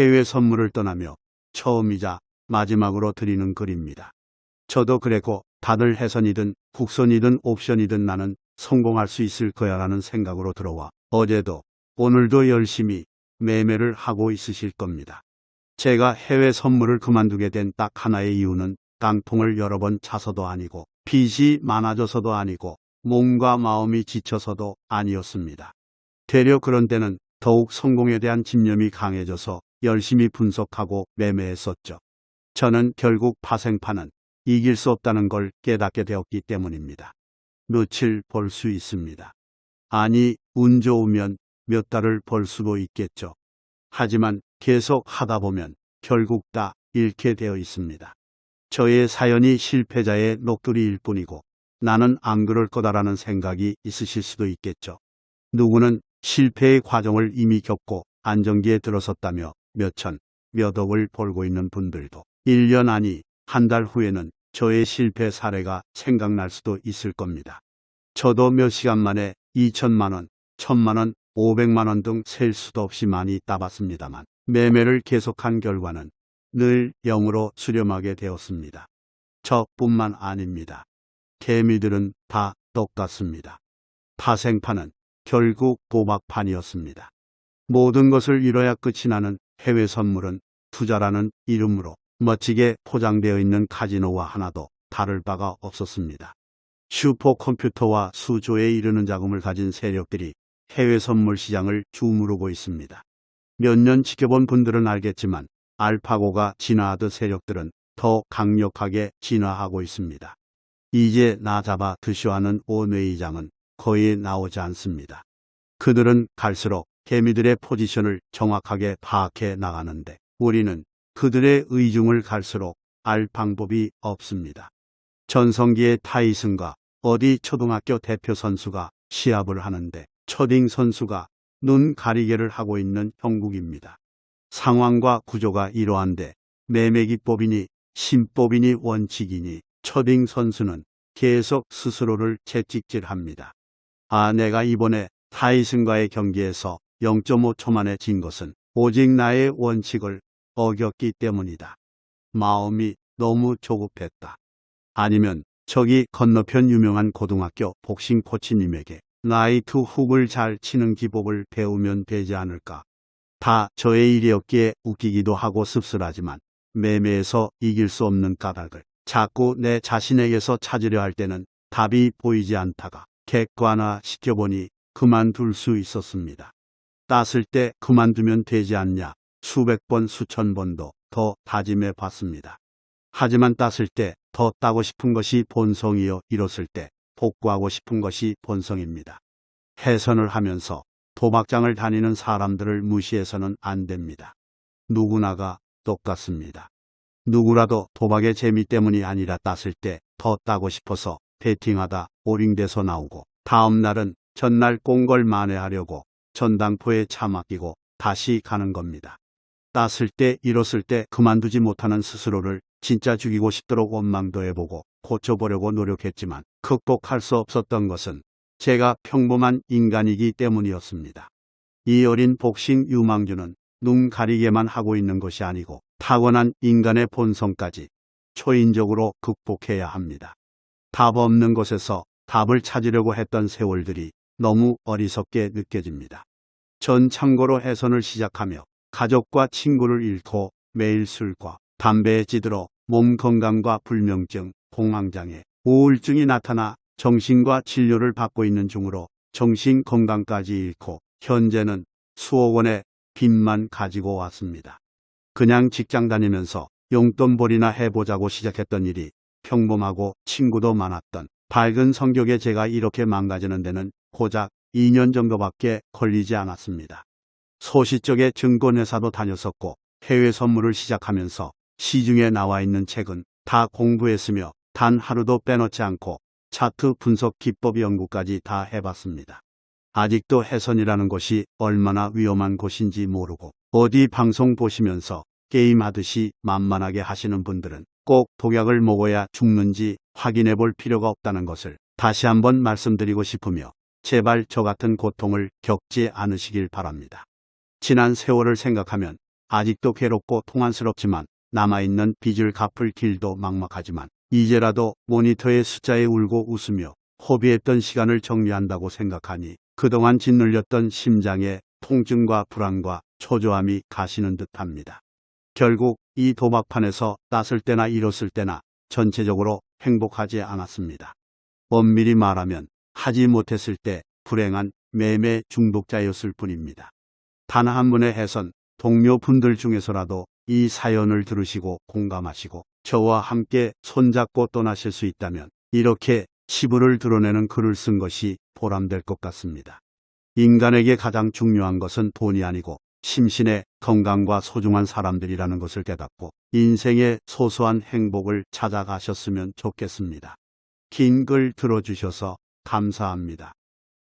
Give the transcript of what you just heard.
해외 선물을 떠나며 처음이자 마지막으로 드리는 글입니다. 저도 그랬고 다들 해선이든 국선이든 옵션이든 나는 성공할 수 있을 거야라는 생각으로 들어와 어제도 오늘도 열심히 매매를 하고 있으실 겁니다. 제가 해외 선물을 그만두게 된 딱 하나의 이유는 깡통을 여러 번 차서도 아니고 빚이 많아져서도 아니고 몸과 마음이 지쳐서도 아니었습니다. 되려 그런 때는 더욱 성공에 대한 집념이 강해져서 열심히 분석하고 매매했었죠. 저는 결국 파생파는 이길 수 없다는 걸 깨닫게 되었기 때문입니다. 며칠 벌 수 있습니다. 아니, 운 좋으면 몇 달을 벌 수도 있겠죠. 하지만 계속 하다 보면 결국 다 잃게 되어 있습니다. 저의 사연이 실패자의 녹두리일 뿐이고 나는 안 그럴 거다라는 생각이 있으실 수도 있겠죠. 누구는 실패의 과정을 이미 겪고 안정기에 들어섰다며 몇천, 몇 억을 벌고 있는 분들도 1년 아니 한 달 후에는 저의 실패 사례가 생각날 수도 있을 겁니다. 저도 몇 시간 만에 2천만 원, 1천만 원, 500만 원 등 셀 수도 없이 많이 따봤습니다만 매매를 계속한 결과는 늘 0으로 수렴하게 되었습니다. 저뿐만 아닙니다. 개미들은 다 똑같습니다. 파생파는 결국 도박판이었습니다. 모든 것을 잃어야 끝이 나는 해외 선물은 투자라는 이름으로 멋지게 포장되어 있는 카지노와 하나도 다를 바가 없었습니다. 슈퍼컴퓨터와 수조에 이르는 자금을 가진 세력들이 해외 선물 시장을 주무르고 있습니다. 몇 년 지켜본 분들은 알겠지만 알파고가 진화하듯 세력들은 더 강력하게 진화하고 있습니다. 이제 나 잡아 드쇼 하는 오뇌이장은 거의 나오지 않습니다. 그들은 갈수록 개미들의 포지션을 정확하게 파악해 나가는데 우리는 그들의 의중을 갈수록 알 방법이 없습니다. 전성기의 타이슨과 어디 초등학교 대표 선수가 시합을 하는데 초딩 선수가 눈 가리개를 하고 있는 형국입니다. 상황과 구조가 이러한데 매매기법이니 신법이니 원칙이니 초딩 선수는 계속 스스로를 채찍질합니다. 아 내가 이번에 타이슨과의 경기에서 0.5초 만에 진 것은 오직 나의 원칙을 어겼기 때문이다. 마음이 너무 조급했다. 아니면 저기 건너편 유명한 고등학교 복싱 코치님에게 나이트 훅을 잘 치는 기법을 배우면 되지 않을까. 다 저의 일이었기에 웃기기도 하고 씁쓸하지만 매매에서 이길 수 없는 까닭을 자꾸 내 자신에게서 찾으려 할 때는 답이 보이지 않다가 객관화 시켜보니 그만둘 수 있었습니다. 땄을 때 그만두면 되지 않냐 수백 번 수천 번도 더 다짐해 봤습니다. 하지만 땄을 때 더 따고 싶은 것이 본성이요 잃었을 때 복구하고 싶은 것이 본성입니다. 해선을 하면서 도박장을 다니는 사람들을 무시해서는 안 됩니다. 누구나가 똑같습니다. 누구라도 도박의 재미 때문이 아니라 땄을 때 더 따고 싶어서 베팅하다 오링돼서 나오고 다음 날은 전날 꽁걸 만회하려고 전당포에 차 맡기고 다시 가는 겁니다. 땄을 때 잃었을 때 그만두지 못하는 스스로를 진짜 죽이고 싶도록 원망도 해보고 고쳐보려고 노력했지만 극복할 수 없었던 것은 제가 평범한 인간이기 때문이었습니다. 이 어린 복싱 유망주는 눈 가리게만 하고 있는 것이 아니고 타고난 인간의 본성까지 초인적으로 극복해야 합니다. 답 없는 곳에서 답을 찾으려고 했던 세월들이 너무 어리석게 느껴집니다. 전 참고로 해선을 시작하며 가족과 친구를 잃고 매일 술과 담배에 찌들어 몸 건강과 불면증, 공황장애, 우울증이 나타나 정신과 진료를 받고 있는 중으로 정신 건강까지 잃고 현재는 수억 원의 빚만 가지고 왔습니다. 그냥 직장 다니면서 용돈벌이나 해보자고 시작했던 일이 평범하고 친구도 많았던 밝은 성격의 제가 이렇게 망가지는 데는 고작 2년 정도밖에 걸리지 않았습니다. 소시적의 증권회사도 다녔었고 해외 선물을 시작하면서 시중에 나와 있는 책은 다 공부했으며 단 하루도 빼놓지 않고 차트 분석 기법 연구까지 다 해봤습니다. 아직도 해선이라는 곳이 얼마나 위험한 곳인지 모르고 어디 방송 보시면서 게임하듯이 만만하게 하시는 분들은 꼭 독약을 먹어야 죽는지 확인해 볼 필요가 없다는 것을 다시 한번 말씀드리고 싶으며 제발 저 같은 고통을 겪지 않으시길 바랍니다. 지난 세월을 생각하면 아직도 괴롭고 통안스럽지만 남아있는 빚을 갚을 길도 막막하지만 이제라도 모니터의 숫자에 울고 웃으며 허비했던 시간을 정리한다고 생각하니 그동안 짓눌렸던 심장의 통증과 불안과 초조함이 가시는 듯합니다. 결국 이 도박판에서 땄을 때나 잃었을 때나 전체적으로 행복하지 않았습니다. 엄밀히 말하면 하지 못했을 때 불행한 매매 중독자였을 뿐입니다. 단 한 분의 해선 동료분들 중에서라도 이 사연을 들으시고 공감하시고 저와 함께 손잡고 떠나실 수 있다면 이렇게 치부를 드러내는 글을 쓴 것이 보람될 것 같습니다. 인간에게 가장 중요한 것은 돈이 아니고 심신의 건강과 소중한 사람들이라는 것을 깨닫고 인생의 소소한 행복을 찾아가셨으면 좋겠습니다. 긴 글 들어주셔서 감사합니다.